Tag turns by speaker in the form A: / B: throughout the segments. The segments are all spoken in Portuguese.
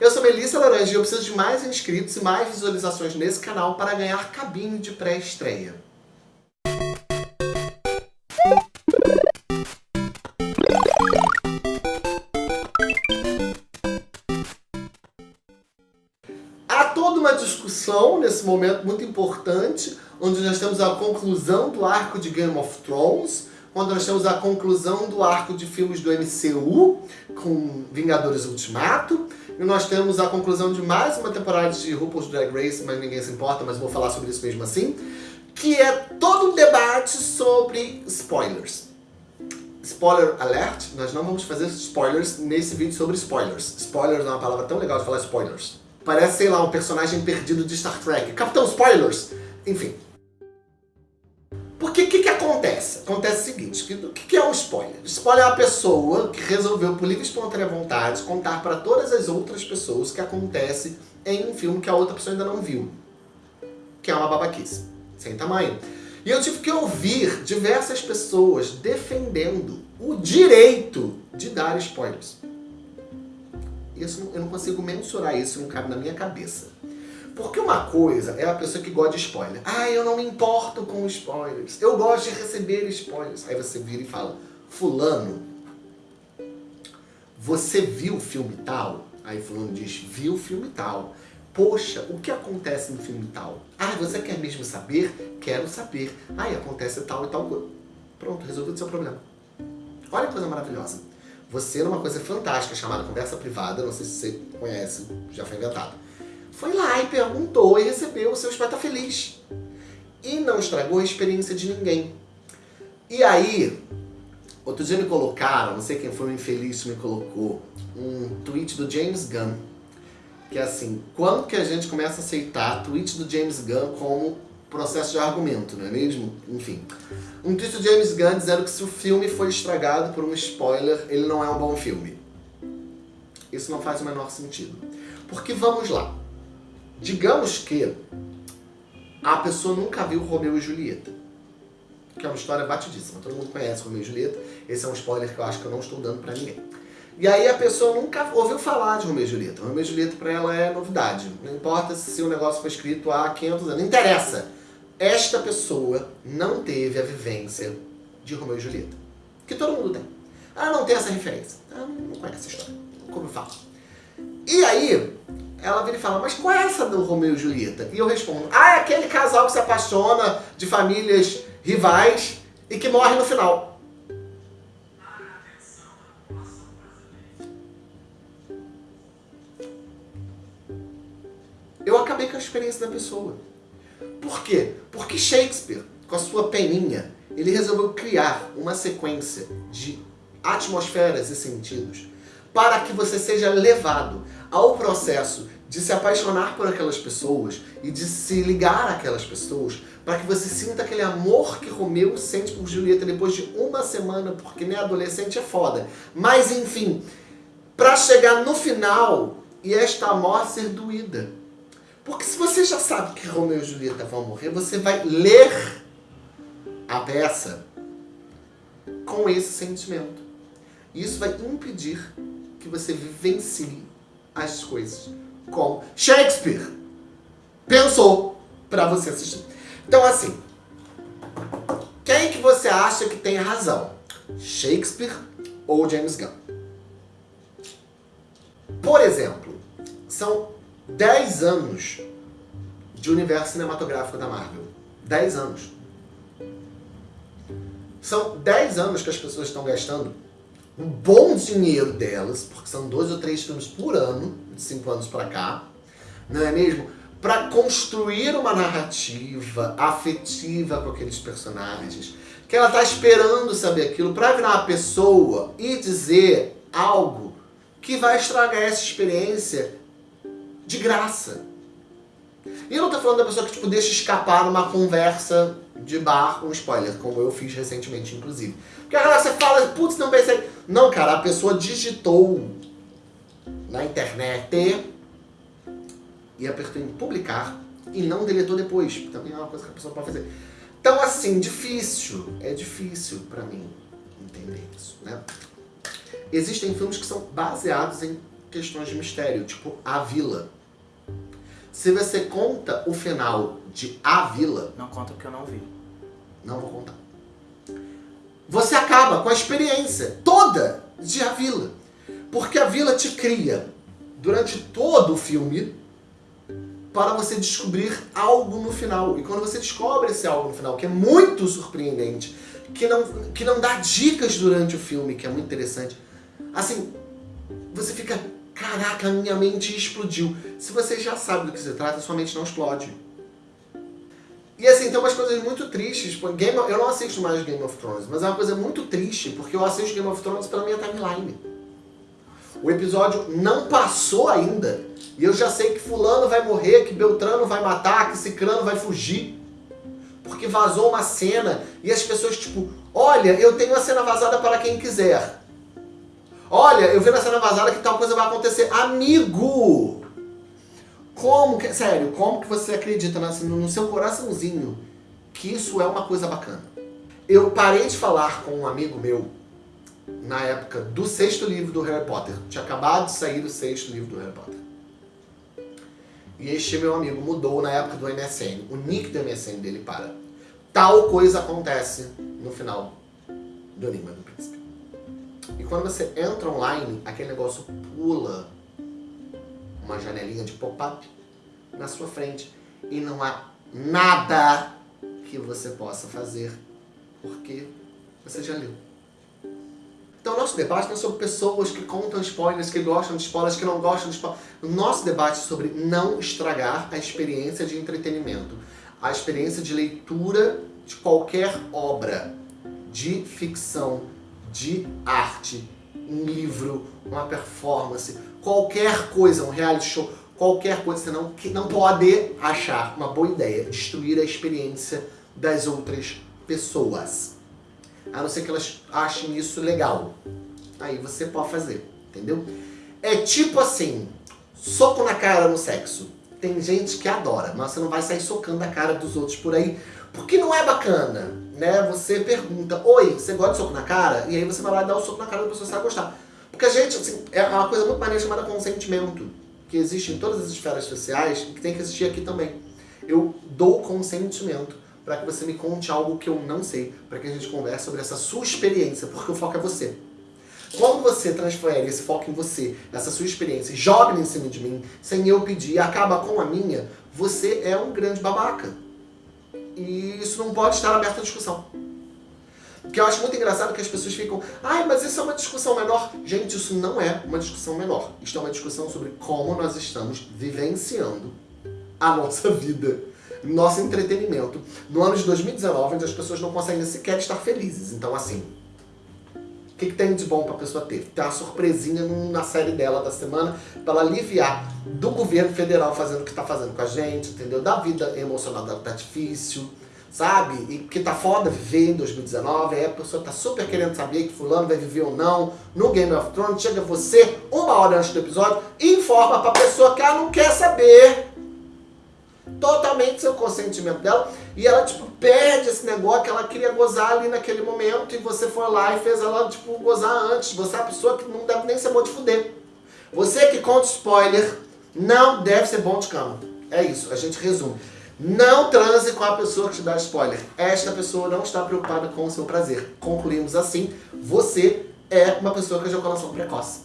A: Eu sou Melissa Laranja e eu preciso de mais inscritos e mais visualizações nesse canal para ganhar cabine de pré-estreia. Há toda uma discussão nesse momento muito importante, onde nós temos a conclusão do arco de Game of Thrones, quando nós temos a conclusão do arco de filmes do MCU, com Vingadores Ultimato, e nós temos a conclusão de mais uma temporada de RuPaul's Drag Race, mas ninguém se importa, mas vou falar sobre isso mesmo assim, que é todo um debate sobre spoilers. Spoiler alert, nós não vamos fazer spoilers nesse vídeo sobre spoilers. Spoilers é uma palavra tão legal de falar spoilers. Parece, sei lá, um personagem perdido de Star Trek. Capitão Spoilers! Enfim, porque o que, que acontece? Acontece o seguinte, o que, que é um spoiler? Spoiler é a pessoa que resolveu, por livre e espontânea vontade, contar para todas as outras pessoas o que acontece em um filme que a outra pessoa ainda não viu. Que é uma babaquice, sem tamanho. E eu tive que ouvir diversas pessoas defendendo o direito de dar spoilers. Isso, eu não consigo mensurar isso, não cabe na minha cabeça. Porque uma coisa é a pessoa que gosta de spoiler. Ah, eu não me importo com spoilers. Eu gosto de receber spoilers. Aí você vira e fala, fulano, você viu o filme tal? Aí fulano diz, viu o filme tal. Poxa, o que acontece no filme tal? Ah, você quer mesmo saber? Quero saber. Ah, acontece tal e tal coisa. Pronto, resolveu o seu problema. Olha que coisa maravilhosa. Você, numa coisa fantástica chamada conversa privada, não sei se você conhece, já foi inventado foi lá e perguntou e recebeu o seu espeto feliz. E não estragou a experiência de ninguém. E aí, outro dia me colocaram, não sei quem foi o infeliz que me colocou, um tweet do James Gunn. Que é assim, quando que a gente começa a aceitar tweet do James Gunn como processo de argumento, não é mesmo? Enfim. Um tweet do James Gunn dizendo que se o filme foi estragado por um spoiler, ele não é um bom filme. Isso não faz o menor sentido. Porque vamos lá. Digamos que a pessoa nunca viu Romeu e Julieta, que é uma história batidíssima, todo mundo conhece Romeu e Julieta, esse é um spoiler que eu acho que eu não estou dando pra ninguém. E aí a pessoa nunca ouviu falar de Romeu e Julieta. Romeu e Julieta pra ela é novidade. Não importa se o negócio foi escrito há 500 anos. Não interessa. Esta pessoa não teve a vivência de Romeu e Julieta. Que todo mundo tem. Ela não tem essa referência. Ela não conhece a história. Como eu falo. E aí, ela vira e fala, mas qual é essa do Romeu e Julieta? E eu respondo, ah, é aquele casal que se apaixona de famílias rivais e que morre no final. Eu acabei com a experiência da pessoa. Por quê? Porque Shakespeare, com a sua peninha, ele resolveu criar uma sequência de atmosferas e sentidos para que você seja levado ao processo de se apaixonar por aquelas pessoas e de se ligar àquelas pessoas para que você sinta aquele amor que Romeu sente por Julieta depois de uma semana, porque nem adolescente é foda. Mas enfim, para chegar no final e esta morte ser doída. Porque se você já sabe que Romeu e Julieta vão morrer, você vai ler a peça com esse sentimento. Isso vai impedir que você vivencie as coisas como Shakespeare pensou para você assistir. Então assim, quem que você acha que tem razão? Shakespeare ou James Gunn? Por exemplo, são 10 anos de universo cinematográfico da Marvel. 10 anos. São 10 anos que as pessoas estão gastando um bom dinheiro delas, porque são dois ou três filmes por ano, de cinco anos para cá, não é mesmo? Para construir uma narrativa afetiva com aqueles personagens, que ela está esperando saber aquilo para virar uma pessoa e dizer algo que vai estragar essa experiência de graça. E eu não estou falando da pessoa que tipo, deixa escapar numa conversa de bar com spoiler, como eu fiz recentemente, inclusive. Porque agora você fala, putz, não pensei. Não, cara, a pessoa digitou na internet e apertou em publicar e não deletou depois. Também é uma coisa que a pessoa pode fazer. Então, assim, difícil. É difícil pra mim entender isso, né? Existem filmes que são baseados em questões de mistério, tipo A Vila. Se você conta o final de A Vila...
B: Não conta porque eu não vi.
A: Não vou contar. Acaba com a experiência toda de A Vila. Porque a Vila te cria, durante todo o filme, para você descobrir algo no final. E quando você descobre esse algo no final, que é muito surpreendente, que não, que não dá dicas durante o filme, que é muito interessante, assim, você fica, caraca, minha mente explodiu. Se você já sabe do que se trata, sua mente não explode. E assim, tem umas coisas muito tristes. Game eu não assisto mais Game of Thrones, mas é uma coisa muito triste, porque eu assisto Game of Thrones pela minha timeline. O episódio não passou ainda, e eu já sei que fulano vai morrer, que Beltrano vai matar, que Cicrano vai fugir. Porque vazou uma cena, e as pessoas tipo, olha, eu tenho a cena vazada para quem quiser. Olha, eu vi na cena vazada que tal coisa vai acontecer. Amigo! Como que, sério, como que você acredita no seu coraçãozinho que isso é uma coisa bacana? Eu parei de falar com um amigo meu na época do sexto livro do Harry Potter. Tinha acabado de sair o sexto livro do Harry Potter. E este meu amigo mudou na época do MSN. O nick do MSN dele para. Tal coisa acontece no final do Enigma do Príncipe. E quando você entra online, aquele negócio pula uma janelinha de pop-up na sua frente e não há nada que você possa fazer porque você já leu. Então nosso debate não é sobre pessoas que contam spoilers, que gostam de spoilers, que não gostam de spoilers. Nosso debate é sobre não estragar a experiência de entretenimento, a experiência de leitura de qualquer obra, de ficção, de arte, um livro, uma performance, qualquer coisa, um reality show, qualquer coisa, você não, que não pode achar uma boa ideia, destruir a experiência das outras pessoas. A não ser que elas achem isso legal. Aí você pode fazer, entendeu? É tipo assim, soco na cara no sexo. Tem gente que adora, mas você não vai sair socando a cara dos outros por aí, porque não é bacana, né? Você pergunta, oi, você gosta de soco na cara? E aí você vai lá e dá o soco na cara da pessoa, você vai gostar. Porque a gente, assim, é uma coisa muito maneira chamada consentimento, que existe em todas as esferas sociais e que tem que existir aqui também. Eu dou consentimento para que você me conte algo que eu não sei, para que a gente converse sobre essa sua experiência, porque o foco é você. Quando você transfere esse foco em você, essa sua experiência, joga em cima de mim, sem eu pedir, e acaba com a minha, você é um grande babaca. E isso não pode estar aberto à discussão. Porque eu acho muito engraçado que as pessoas ficam, ai, mas isso é uma discussão menor. Gente, isso não é uma discussão menor. Isto é uma discussão sobre como nós estamos vivenciando a nossa vida nosso entretenimento no ano de 2019, onde as pessoas não conseguem sequer estar felizes. Então, assim, o que, que, tem de bom para a pessoa ter? Ter uma surpresinha na série dela da semana para ela aliviar do governo federal fazendo o que está fazendo com a gente, entendeu? Da vida emocional dela tá difícil, sabe? E que tá foda viver em 2019, aí a pessoa tá super querendo saber que fulano vai viver ou não no Game of Thrones, chega você uma hora antes do episódio e informa pra pessoa que ela não quer saber totalmente seu consentimento dela e ela, tipo, perde esse negócio que ela queria gozar ali naquele momento e você foi lá e fez ela, tipo, gozar antes. Você é a pessoa que não deve nem ser bom de fuder. Você que conta spoiler não deve ser bom de cama. É isso, a gente resume. Não transe com a pessoa que te dá spoiler. Esta pessoa não está preocupada com o seu prazer. Concluímos assim, você é uma pessoa com ejaculação precoce.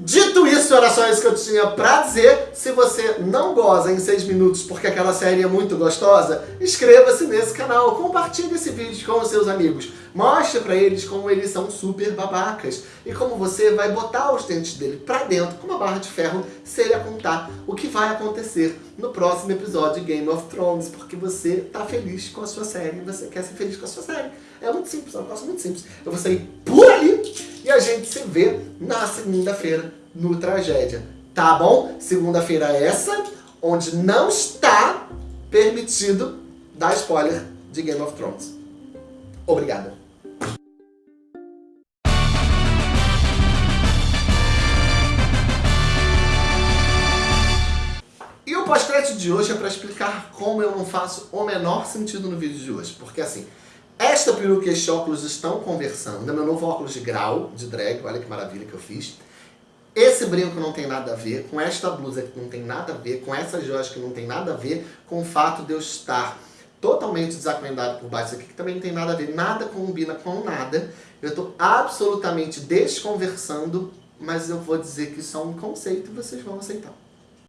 A: Dito isso, era só isso que eu tinha pra dizer. Se você não goza em 6 minutos porque aquela série é muito gostosa, inscreva-se nesse canal, compartilhe esse vídeo com os seus amigos. Mostre pra eles como eles são super babacas e como você vai botar os dentes dele pra dentro com uma barra de ferro se ele contar o que vai acontecer no próximo episódio de Game of Thrones, porque você tá feliz com a sua série, você quer ser feliz com a sua série. É muito simples, é um negócio muito simples. Eu vou sair por ali e a gente se vê na segunda-feira no Tragédia. Tá bom? Segunda-feira é essa, onde não está permitido dar spoiler de Game of Thrones. Obrigado. E o pós-crédito de hoje é para explicar como eu não faço o menor sentido no vídeo de hoje. Porque assim, esta peruca e este óculos estão conversando. É meu novo óculos de grau, de drag, olha que maravilha que eu fiz. Esse brinco não tem nada a ver, com esta blusa que não tem nada a ver, com essas joias que não tem nada a ver, com o fato de eu estar totalmente desacuendado por baixo aqui, que também não tem nada a ver, nada combina com nada. Eu estou absolutamente desconversando, mas eu vou dizer que isso é um conceito e vocês vão aceitar.